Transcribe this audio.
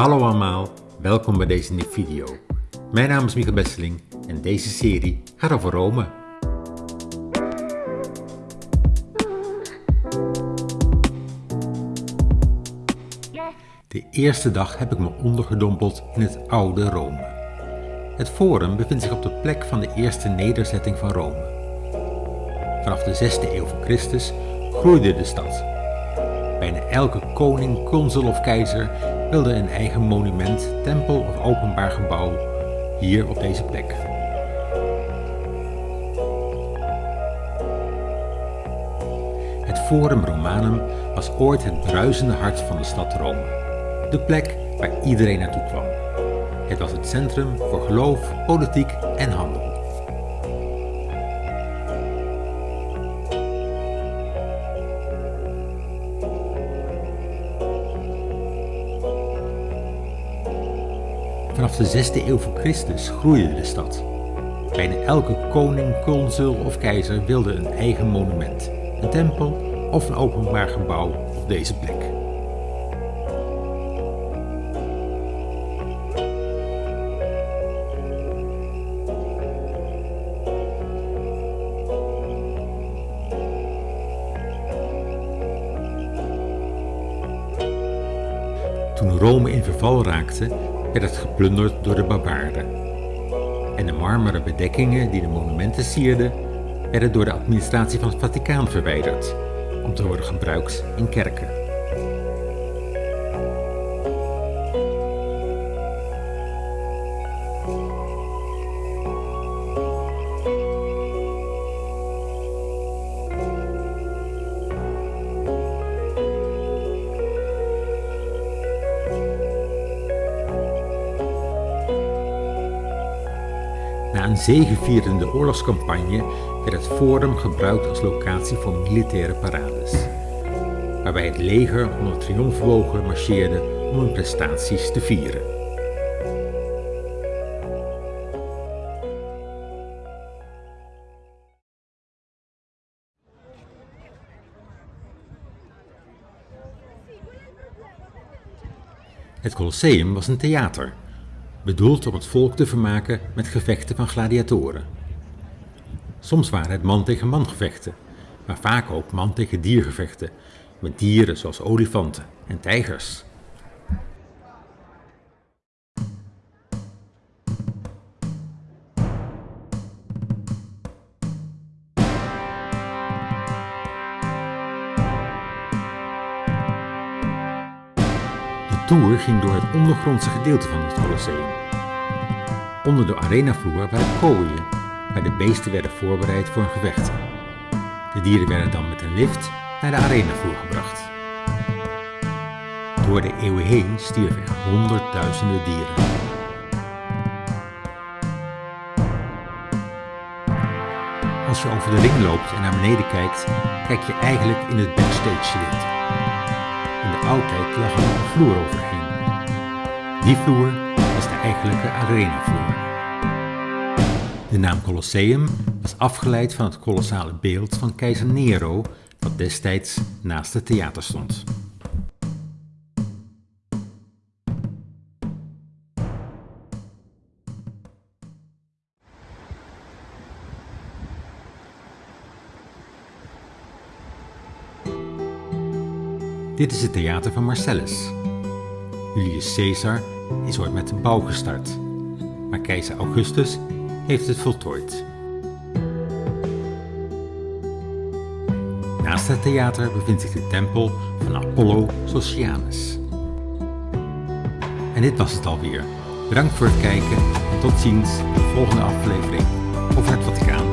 Hallo allemaal, welkom bij deze nieuwe video. Mijn naam is Michael Besseling en deze serie gaat over Rome. De eerste dag heb ik me ondergedompeld in het oude Rome. Het Forum bevindt zich op de plek van de eerste nederzetting van Rome. Vanaf de 6e eeuw voor Christus groeide de stad. Bijna elke koning, consul of keizer wilde een eigen monument, tempel of openbaar gebouw hier op deze plek. Het Forum Romanum was ooit het bruisende hart van de stad Rome. De plek waar iedereen naartoe kwam. Het was het centrum voor geloof, politiek en handel. Vanaf de 6e eeuw voor Christus groeide de stad. Bijna elke koning, consul of keizer wilde een eigen monument, een tempel of een openbaar gebouw op deze plek. Toen Rome in verval raakte, werd het geplunderd door de barbaarden. En de marmeren bedekkingen die de monumenten sierden, werden door de administratie van het Vaticaan verwijderd, om te worden gebruikt in kerken. Na een zegevierende oorlogscampagne werd het Forum gebruikt als locatie voor militaire parades, waarbij het leger onder triomfbogen marcheerde om hun prestaties te vieren. Het Colosseum was een theater bedoeld om het volk te vermaken met gevechten van gladiatoren. Soms waren het man tegen man gevechten, maar vaak ook man tegen dier gevechten, met dieren zoals olifanten en tijgers. Tour ging door het ondergrondse gedeelte van het Colosseum. Onder de arenavloer waren kooien, waar de beesten werden voorbereid voor een gevecht. De dieren werden dan met een lift naar de arenavloer gebracht. Door de eeuwen heen stierven er honderdduizenden dieren. Als je over de ring loopt en naar beneden kijkt, kijk je eigenlijk in het backstage gedeelte. Oudheid lag er een vloer overheen. Die vloer was de eigenlijke arenavloer. De naam Colosseum was afgeleid van het kolossale beeld van keizer Nero dat destijds naast het theater stond. Dit is het theater van Marcellus. Julius Caesar is ooit met de bouw gestart, maar keizer Augustus heeft het voltooid. Naast het theater bevindt zich de tempel van Apollo Socianus. En dit was het alweer. Bedankt voor het kijken en tot ziens in de volgende aflevering over het Vaticaan.